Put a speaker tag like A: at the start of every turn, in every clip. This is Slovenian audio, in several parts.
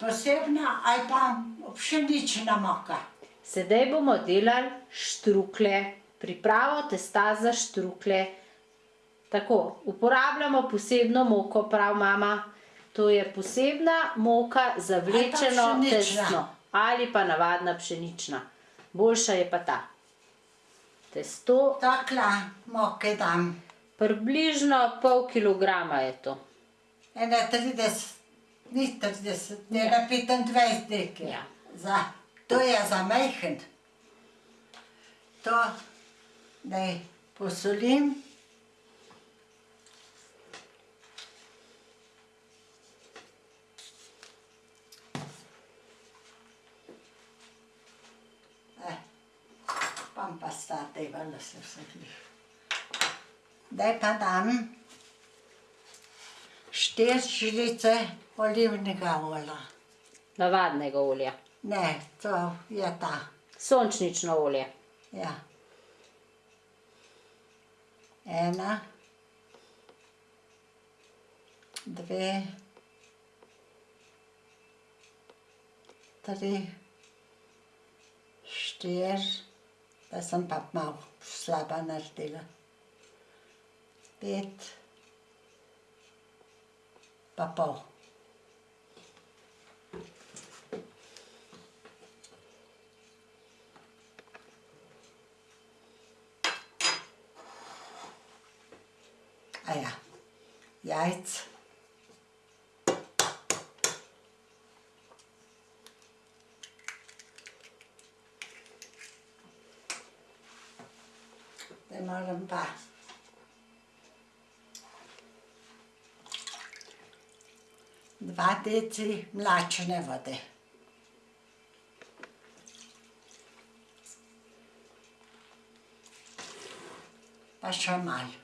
A: posebna ali pa pšenična moka.
B: Sedaj bomo delali štrukle, pripravo testa za štrukle. Tako, uporabljamo posebno moko, prav mama. To je posebna moka za vlečeno tesno ali pa navadna pšenična. Boljša je pa ta. Testo.
A: Takla moke dam.
B: Približno pol kilograma je to.
A: 31 40, ja. tega 25 dekle.
B: Ja.
A: Za, to je za majhen. To naj posolim. Eh, pam pa sta tega, da se vsak lih. Daj pa dam štiri žlice olivnega olja.
B: Navadnega olja.
A: Ne, to je ta.
B: Sončnično olje.
A: Ja. Ena, dve, tri, štiri, da sem pa malo slaba naredila. Pet, pa pol. A ja, jajc. Zdaj moram pa dva deci mlačne vode. Pa še malo.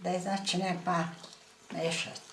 A: Zdaj začnem pa mešati.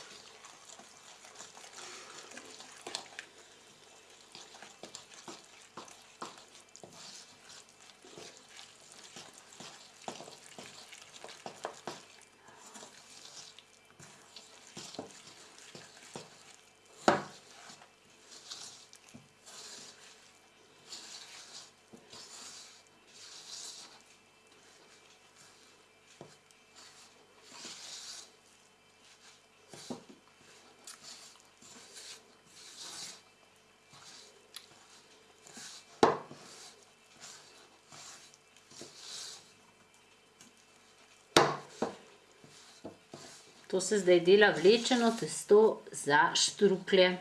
B: To se zdaj dela vlečeno testo za štruklje.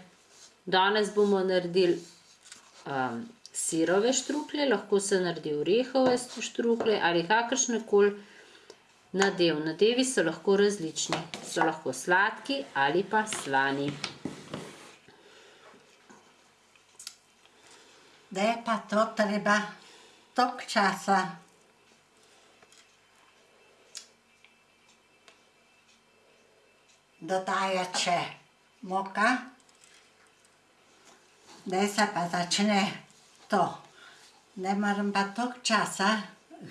B: Danes bomo naredili um, sirove štruklje, lahko se naredi orehove štruklje ali kakršnekoli nadev. Nadevi so lahko različni. So lahko sladki ali pa slani.
A: Da je pa to treba toliko časa dodajati še moka, da se pa začne to. Ne moram pa toliko časa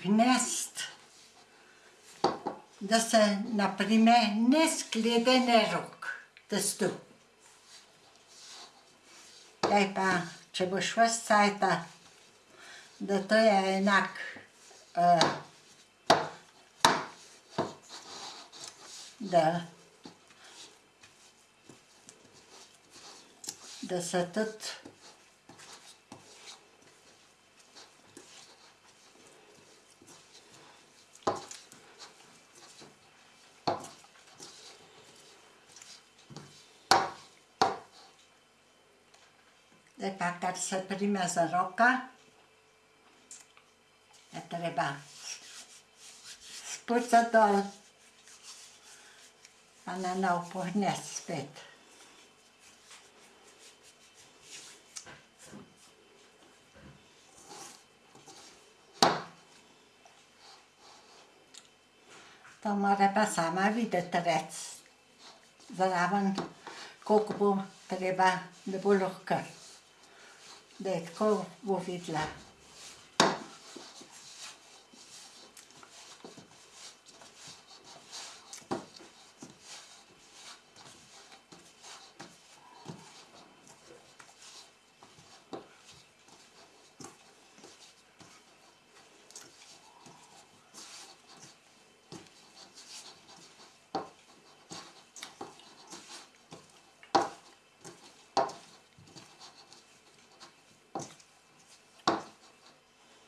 A: gnesti, da se na primer ne skledene rok testu. Zdaj pa, če boš ves cajta, da to je enak, uh, da, da se tudi Zdaj pa, kar se prime za roka, je treba spucati dol, pa na nov pognesti To mora pa sama videti rec. Zraven, koliko bo treba, da bo lahko. Da je tako bo videla.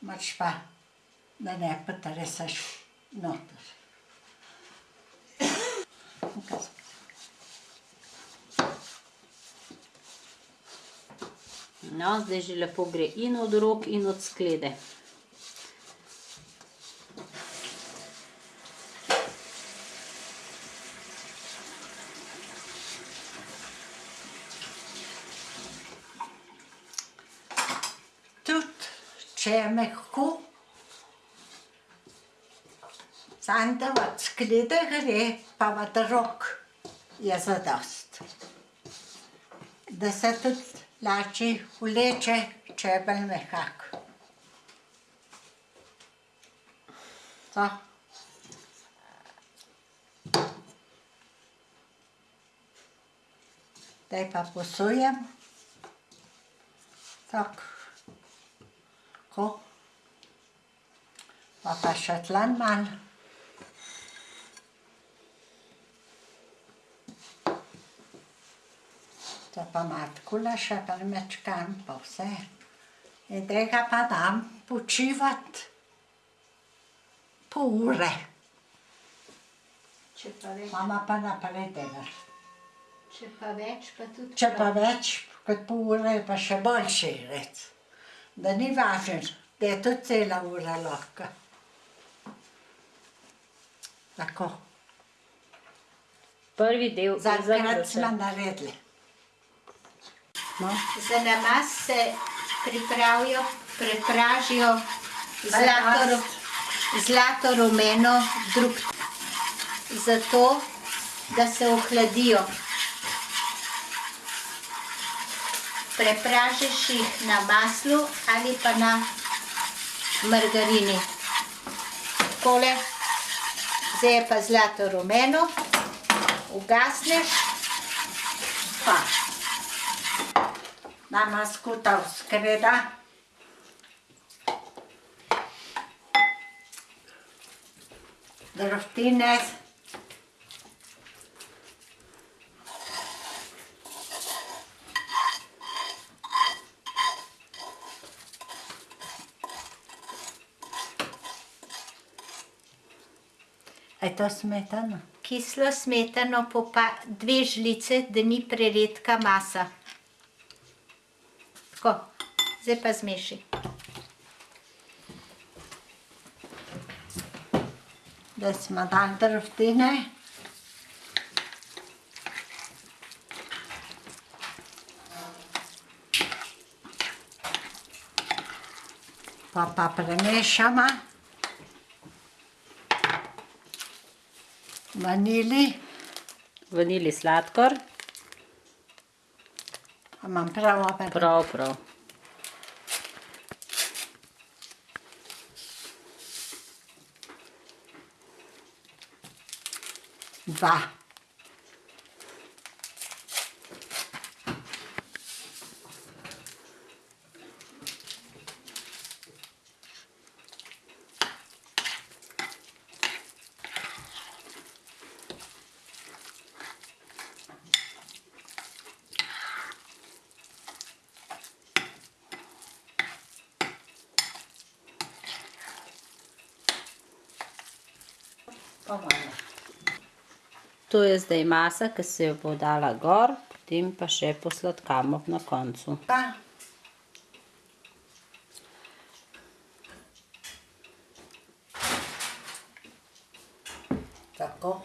A: Moraš pa, da ne potresaš noter.
B: No, zdaj že lepo gre in od rok in od sklede.
A: Tudi, če je mehko, da od sklede gre, pa od rok je zadost. Da se tudi lačje vleče, če je bolj mehak. To. Zdaj pa posujem. Tako. Tako. Pa pa še tlen malo. To pa malo takole še premečkam pa vse. In tega pa dam počivati pol ure.
C: Če pa več,
A: Mama pa naprej dela.
C: če pa več, pa tudi
A: Če pa več kot pol ure pa še boljši rec. Da ni važno, da je tudi cela ura lahko. Tako,
B: Prvi del je
A: za enkrat smo naredili.
B: No,
C: Za namaz se pripravijo, prepražijo zlato, zlato rumeno drug. Zato, da se ohladijo. Prepražiš jih na maslu ali pa na margarini. Takole, zdaj je pa zlato rumeno, ugasneš,
A: Pa. Nama skuta skreda. Drobtine. A je to smetana?
C: kislo smetano, popa dve žlice, da ni preredka masa. Tako, zdaj pa zmeši.
A: da smo dali drobtine. Pa pa premešamo. Vanili,
B: vanili sladkor,
A: imam prav opet.
B: prav, prav.
A: Dva. Pa malo.
B: To je zdaj masa, ki se jo bo dala gor, potem pa še posladkamo na koncu.
A: Tako.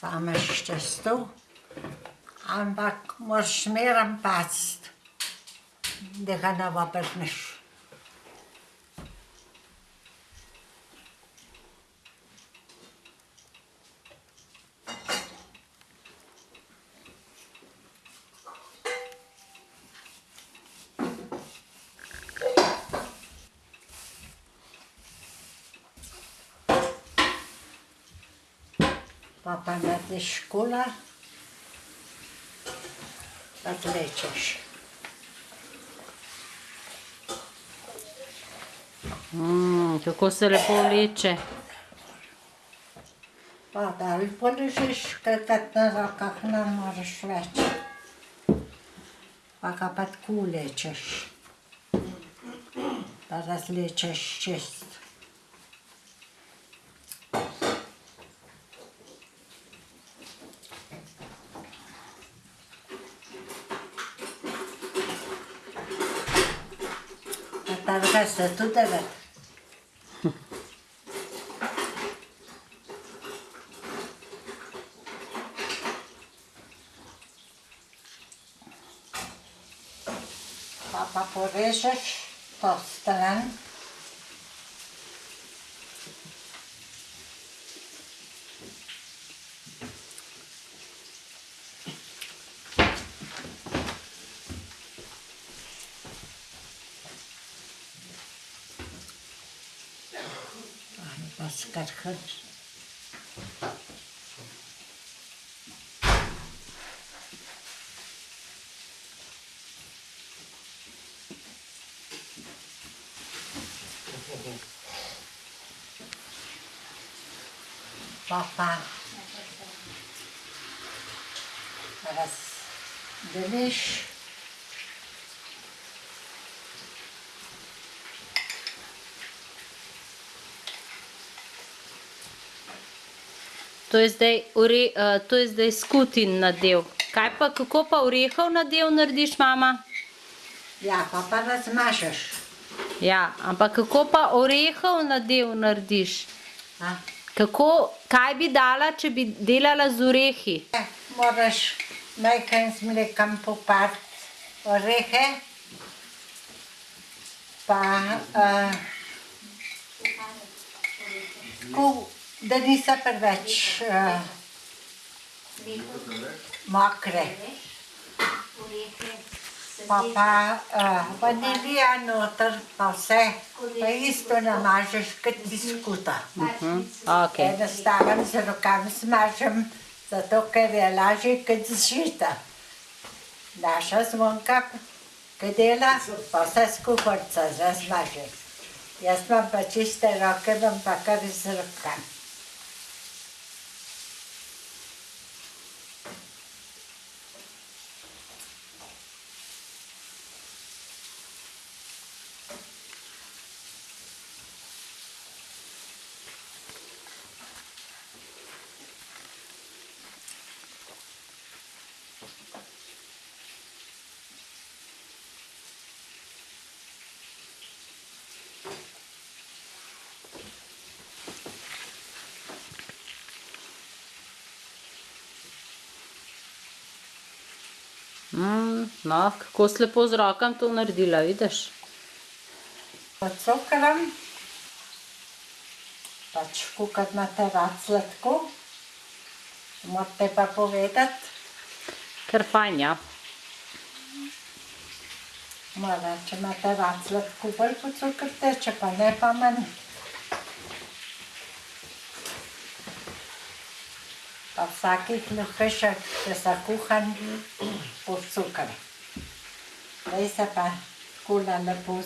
A: Sameš testo, ampak moraš zmeraj paziti, da ga ne obrneš. Pa pa narediš kola, pa vlečeš.
B: Mm, kako se lepo vleče.
A: Pa dal položiš, kajkrat na rokah ne moreš več. pa ga pa tako lečeš. Pa razlečeš čist. Pa targa se tudi rad. Pa pa porežeš to stran. Ali pa skrhaš. Pa pa razdeliš.
B: To je zdaj, ore, uh, to je zdaj skutin nadev. Kaj pa, kako pa orehov nadev narediš, mama?
A: Ja, pa pa razmažeš.
B: Ja, ampak kako pa orehov nadev narediš?
A: A?
B: Kako, kaj bi dala, če bi delala z orehi?
A: Eh, Moraš najkaj z mlekom popart orehe, pa uh, tako, da niso preveč uh, mokre. Pa pa uh, vanilija noter, pa vse, pa isto namažeš kot biskuta.
B: Okay.
A: Enostaven z rokami smažem, zato ker je lažje kot zžita. Naša zvonka, ki dela, pa vse skuhorca razmaže. Jaz imam pa čiste roke, imam pa kar z rokami.
B: Mm, no, kako si lepo z rokam to naredila, vidiš?
A: Pocukram, pač kukat imate rad sladko, morate pa povedati,
B: Ker fajn, ja.
A: mora, če imate rad sladko, bolj pocukrte, če pa ne, pa manj. Pa vsakih luhešek, če so kuhan, po cukr. Zdaj se pa kula lepo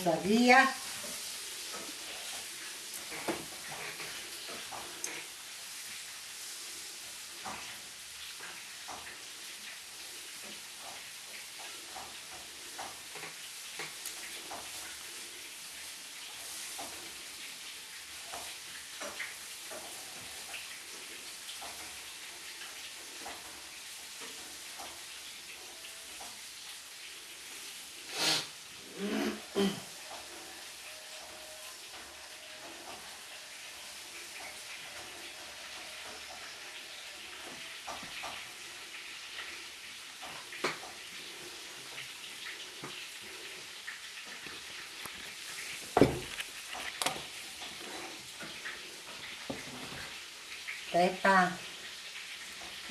A: zavija. Zdaj pa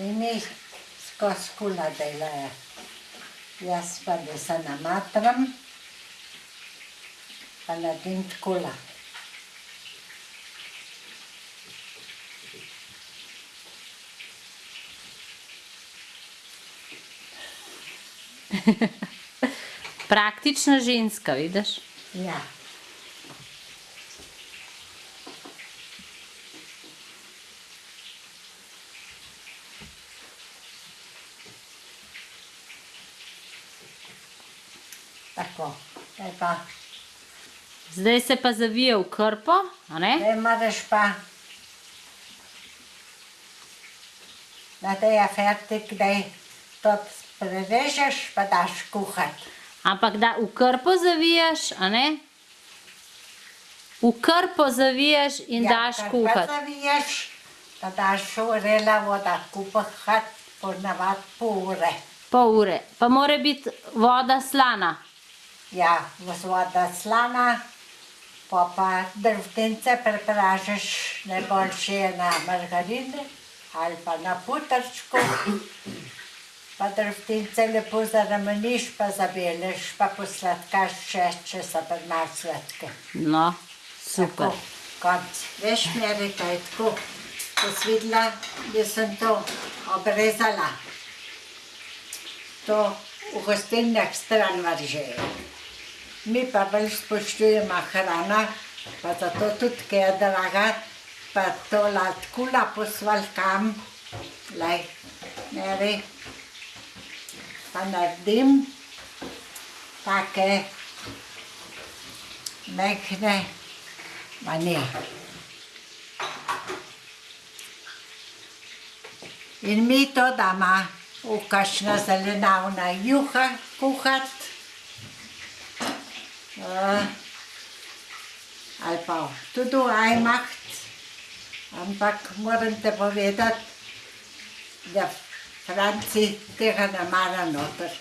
A: ini skozi kula delajo. Jaz pa da se namatram, pa naredim takole.
B: Praktična ženska, vidiš?
A: Ja. Tako. Zdaj pa,
B: Zdaj se pa zavije v krpo, a ne?
A: zdaj moraš pa, da te je fertik, da to prerežeš, pa daš kuhati.
B: Ampak da v krpo zaviješ, a ne? V krpo zaviješ in daš
A: kar Pa
B: kuhati.
A: zaviješ, pa daš vrela voda kuhati, ponavad pol ure.
B: Pol ure. Pa mora biti voda slana.
A: Ja, voda slana, pa pa drvtence prepražiš, najboljše je na margarini ali pa na putrčku. Pa drvtence lepo zaremeniš, pa zabeleš, pa posladkaš še, če so pa malo sladke.
B: No, super.
A: Tako, konc. Veš, meri, to je tako. Ko si videla, jaz sem to obrezala. To v gostilnah stran vržejo. Mi pa bolj spoštujemo hrana, pa zato tudi, ker je draga, pa to latkula posvalkam, lej, meri, pa naredim take mehne manje. In mi to damo v kakšna zelenavna juha kuhati. Uh, ali pa tudi v ajmaht. Ampak moram te povedati, da Franci tega ne mara noter.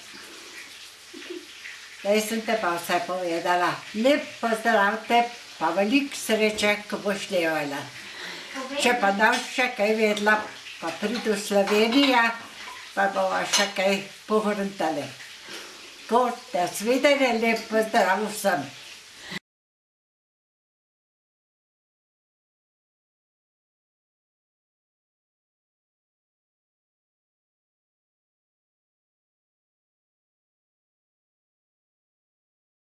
A: Zdaj sem te pa vse povedala. Lep pozdrav te, pa veliko sreče, ko boš delala. Če pa boš še kaj vedela, pa pridi v Slovenijo, pa bova še kaj pohrantali. Tako, da svidenje, lep pozdrav vsem.